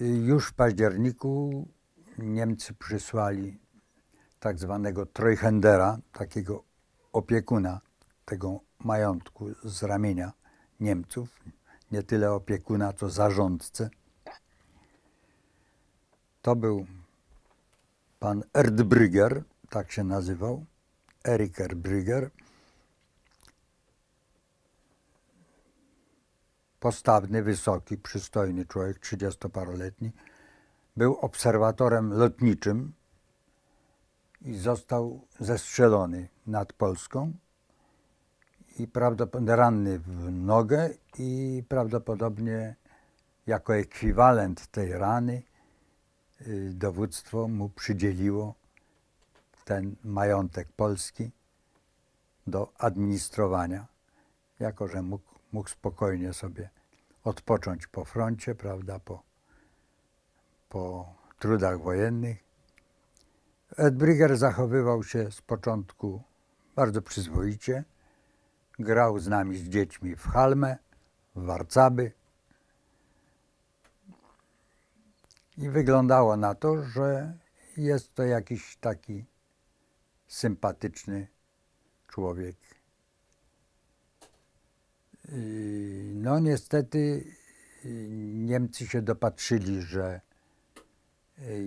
Już w październiku Niemcy przysłali tak zwanego Treuhendera, takiego opiekuna tego majątku z ramienia Niemców, nie tyle opiekuna, co zarządcę. To był pan Erdbrügger, tak się nazywał, Erik Erdbrügger. Postawny, wysoki, przystojny człowiek, trzydziestoparoletni. Był obserwatorem lotniczym i został zestrzelony nad Polską i prawdopodobnie ranny w nogę i prawdopodobnie jako ekwiwalent tej rany y, dowództwo mu przydzieliło ten majątek polski do administrowania, jako że mógł, mógł spokojnie sobie odpocząć po froncie, prawda, po, po trudach wojennych. Edbrigger zachowywał się z początku bardzo przyzwoicie. Grał z nami, z dziećmi w Halmę, w Warcaby. I wyglądało na to, że jest to jakiś taki sympatyczny człowiek. No niestety Niemcy się dopatrzyli, że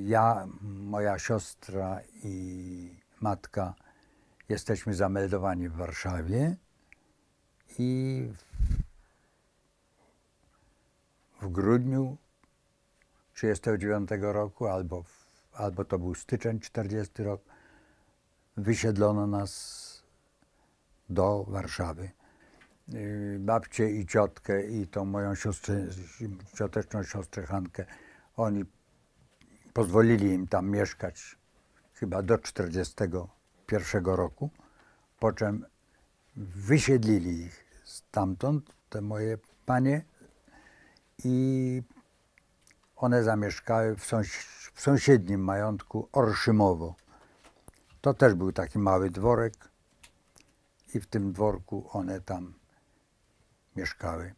ja, moja siostra i matka jesteśmy zameldowani w Warszawie i w, w grudniu 1939 roku, albo, albo to był styczeń 40 rok, wysiedlono nas do Warszawy. Y, babcię i ciotkę i tą moją siostrę, cioteczną siostrę Hankę, oni pozwolili im tam mieszkać chyba do 41 roku, po czym wysiedlili ich stamtąd, te moje panie, i one zamieszkały w, sąs- w sąsiednim majątku Orszymowo. To też był taki mały dworek i w tym dworku one tam mieszkały.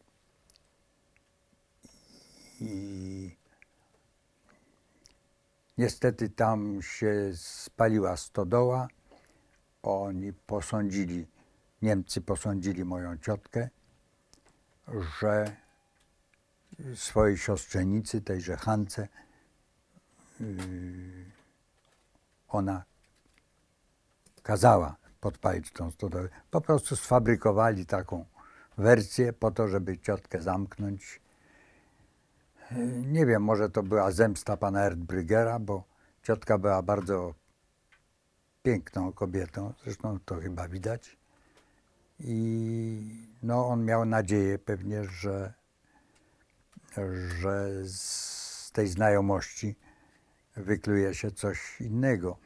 I niestety tam się spaliła stodoła. Oni posądzili, Niemcy posądzili moją ciotkę, że swojej siostrzenicy, tejże Hance, yy, ona kazała podpalić tą stodołę. Po prostu sfabrykowali taką wersję po to, żeby ciotkę zamknąć. Nie wiem, może to była zemsta pana Erdbrygera, bo ciotka była bardzo piękną kobietą, zresztą to chyba widać. I no, on miał nadzieję pewnie, że, że z tej znajomości wykluje się coś innego.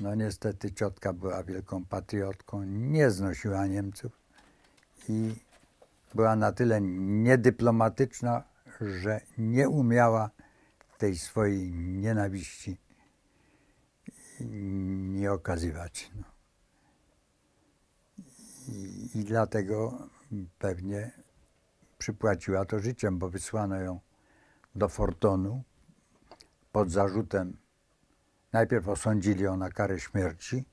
No niestety ciotka była wielką patriotką, nie znosiła Niemców i była na tyle niedyplomatyczna, że nie umiała tej swojej nienawiści nie okazywać. No. I, I dlatego pewnie przypłaciła to życiem, bo wysłano ją do Fortonu pod zarzutem. Najpierw osądzili ją na karę śmierci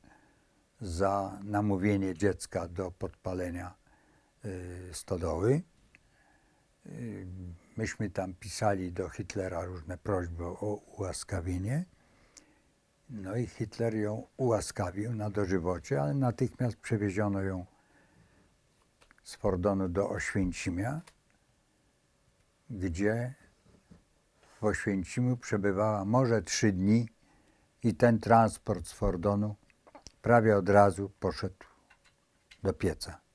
za namówienie dziecka do podpalenia stodoły. Y, myśmy tam pisali do Hitlera różne prośby o ułaskawienie. No i Hitler ją ułaskawił na dożywocie, ale natychmiast przewieziono ją z Fordonu do Oświęcimia, gdzie w Oświęcimiu przebywała może trzy dni i ten transport z Fordonu prawie od razu poszedł do pieca.